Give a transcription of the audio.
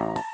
you